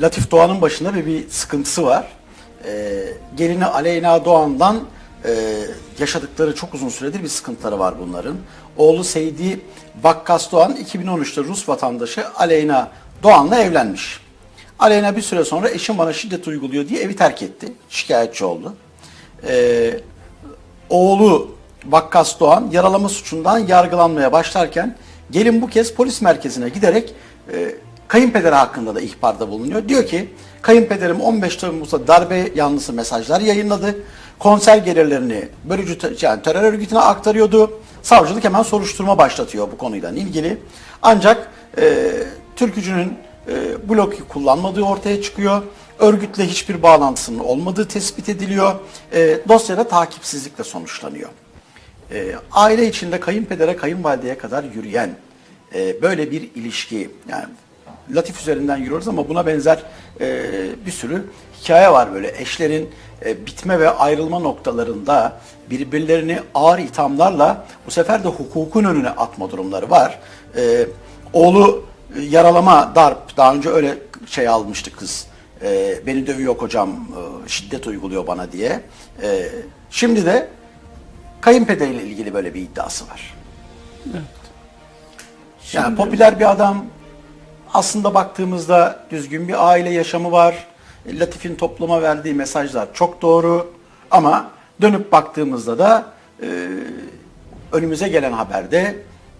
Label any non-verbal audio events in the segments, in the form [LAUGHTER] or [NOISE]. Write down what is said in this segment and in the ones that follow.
Latif Doğan'ın başında bir, bir sıkıntısı var. E, gelini Aleyna Doğan'dan e, yaşadıkları çok uzun süredir bir sıkıntıları var bunların. Oğlu Seydi Vakkas Doğan 2013'te Rus vatandaşı Aleyna Doğan'la evlenmiş. Aleyna bir süre sonra eşim bana şiddet uyguluyor diye evi terk etti. Şikayetçi oldu. Ee, oğlu Vakkas Doğan yaralama suçundan yargılanmaya başlarken gelin bu kez polis merkezine giderek e, kayınpederi hakkında da ihbarda bulunuyor. Diyor ki kayınpederim 15 Temmuz'da darbe yanlısı mesajlar yayınladı. Konser gelirlerini bölücü te- yani terör örgütüne aktarıyordu. Savcılık hemen soruşturma başlatıyor bu konuyla ilgili. Ancak e, türkücünün e, blok kullanmadığı ortaya çıkıyor. Örgütle hiçbir bağlantısının olmadığı tespit ediliyor. E, dosyada takipsizlikle sonuçlanıyor. E, aile içinde kayınpedere, kayınvalideye kadar yürüyen e, böyle bir ilişki, yani Latif üzerinden yürüyoruz ama buna benzer e, bir sürü hikaye var böyle. Eşlerin e, bitme ve ayrılma noktalarında birbirlerini ağır ithamlarla bu sefer de hukukun önüne atma durumları var. E, oğlu e, yaralama, darp, daha önce öyle şey almıştı kız. E, beni dövüyor kocam, e, şiddet uyguluyor bana diye. E, şimdi de kayınpederiyle ilgili böyle bir iddiası var. Yani popüler bir adam. Aslında baktığımızda düzgün bir aile yaşamı var. Latif'in topluma verdiği mesajlar çok doğru. Ama dönüp baktığımızda da e, önümüze gelen haberde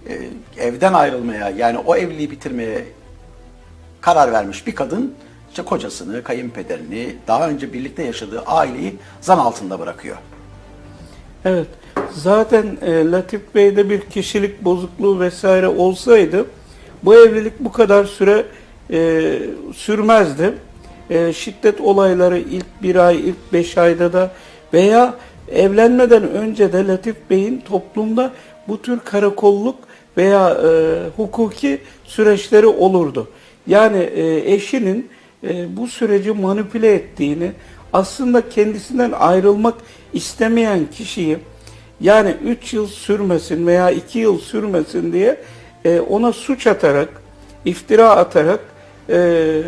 e, evden ayrılmaya yani o evliliği bitirmeye karar vermiş bir kadın işte kocasını, kayınpederini, daha önce birlikte yaşadığı aileyi zan altında bırakıyor. Evet. Zaten e, Latif Bey'de bir kişilik bozukluğu vesaire olsaydı bu evlilik bu kadar süre e, sürmezdi. E, şiddet olayları ilk bir ay, ilk beş ayda da veya evlenmeden önce de Latif Bey'in toplumda bu tür karakolluk veya e, hukuki süreçleri olurdu. Yani e, eşinin e, bu süreci manipüle ettiğini, aslında kendisinden ayrılmak istemeyen kişiyi yani 3 yıl sürmesin veya 2 yıl sürmesin diye e, ona suç atarak, iftira atarak e,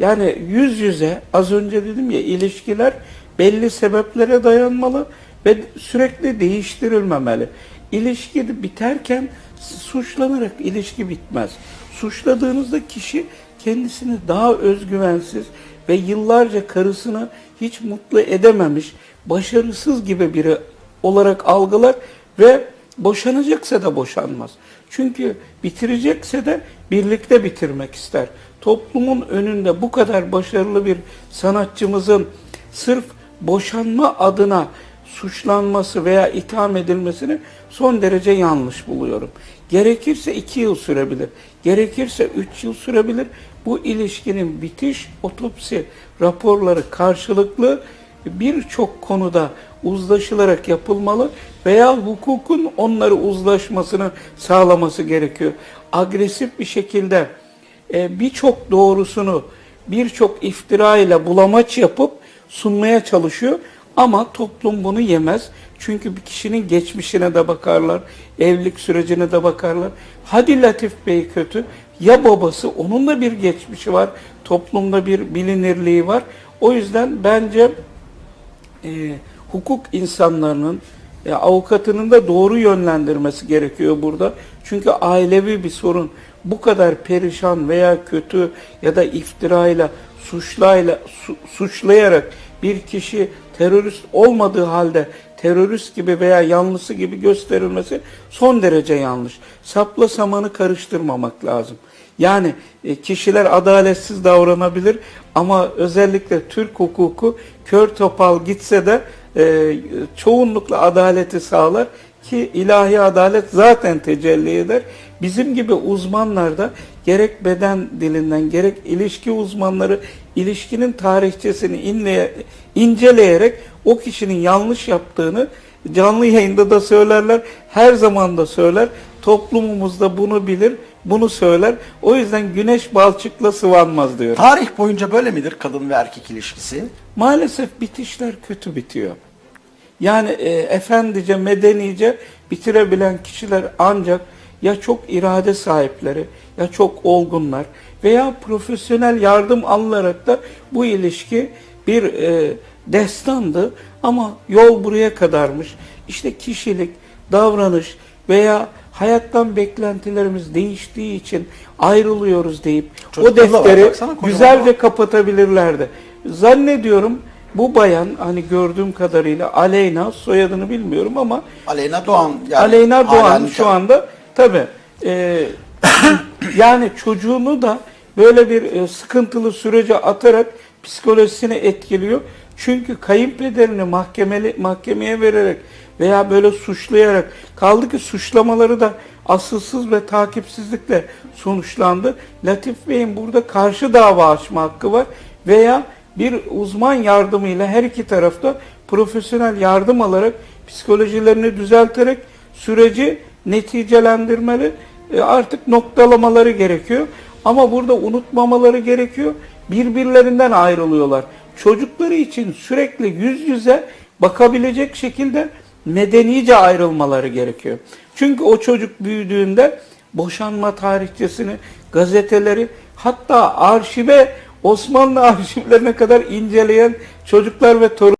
yani yüz yüze az önce dedim ya ilişkiler belli sebeplere dayanmalı ve sürekli değiştirilmemeli. İlişki biterken suçlanarak ilişki bitmez. Suçladığınızda kişi kendisini daha özgüvensiz ve yıllarca karısını hiç mutlu edememiş, başarısız gibi biri olarak algılar ve boşanacaksa da boşanmaz. Çünkü bitirecekse de birlikte bitirmek ister. Toplumun önünde bu kadar başarılı bir sanatçımızın sırf boşanma adına suçlanması veya itham edilmesini son derece yanlış buluyorum. Gerekirse iki yıl sürebilir, gerekirse üç yıl sürebilir. Bu ilişkinin bitiş otopsi raporları karşılıklı birçok konuda uzlaşılarak yapılmalı veya hukukun onları uzlaşmasını sağlaması gerekiyor. Agresif bir şekilde e, birçok doğrusunu birçok iftira ile bulamaç yapıp sunmaya çalışıyor ama toplum bunu yemez. Çünkü bir kişinin geçmişine de bakarlar, evlilik sürecine de bakarlar. Hadi Latif Bey kötü, ya babası onun da bir geçmişi var, toplumda bir bilinirliği var. O yüzden bence e, hukuk insanlarının e, avukatının da doğru yönlendirmesi gerekiyor burada. Çünkü ailevi bir sorun bu kadar perişan veya kötü ya da iftirayla, suçlayla, su, suçlayarak bir kişi terörist olmadığı halde terörist gibi veya yanlısı gibi gösterilmesi son derece yanlış. Sapla samanı karıştırmamak lazım. Yani e, kişiler adaletsiz davranabilir ama özellikle Türk hukuku kör topal gitse de e, çoğunlukla adaleti sağlar ki ilahi adalet zaten tecelli eder. Bizim gibi uzmanlar da gerek beden dilinden gerek ilişki uzmanları ilişkinin tarihçesini inleye, inceleyerek o kişinin yanlış yaptığını canlı yayında da söylerler, her zaman da söyler. Toplumumuzda bunu bilir, bunu söyler. O yüzden güneş balçıkla sıvanmaz diyor. Tarih boyunca böyle midir kadın ve erkek ilişkisi? Maalesef bitişler kötü bitiyor. Yani e, efendice, medenice bitirebilen kişiler ancak ya çok irade sahipleri ya çok olgunlar veya profesyonel yardım alınarak da bu ilişki bir e, destandı ama yol buraya kadarmış. İşte kişilik, davranış veya hayattan beklentilerimiz değiştiği için ayrılıyoruz deyip o da var, defteri baksana, kocaman. güzelce kapatabilirlerdi. Zannediyorum bu bayan hani gördüğüm kadarıyla Aleyna soyadını bilmiyorum ama Aleyna Doğan. Yani Aleyna Doğan şu anda tabi [COUGHS] yani çocuğunu da böyle bir e, sıkıntılı sürece atarak psikolojisini etkiliyor. Çünkü kayınpederini mahkemeli mahkemeye vererek veya böyle suçlayarak kaldı ki suçlamaları da asılsız ve takipsizlikle sonuçlandı. Latif Bey'in burada karşı dava açma hakkı var veya bir uzman yardımıyla her iki tarafta profesyonel yardım alarak psikolojilerini düzelterek süreci neticelendirmeli e, artık noktalamaları gerekiyor. Ama burada unutmamaları gerekiyor. Birbirlerinden ayrılıyorlar. Çocukları için sürekli yüz yüze bakabilecek şekilde medenice ayrılmaları gerekiyor. Çünkü o çocuk büyüdüğünde boşanma tarihçesini, gazeteleri hatta arşive Osmanlı [LAUGHS] arşivlerine kadar inceleyen çocuklar ve torun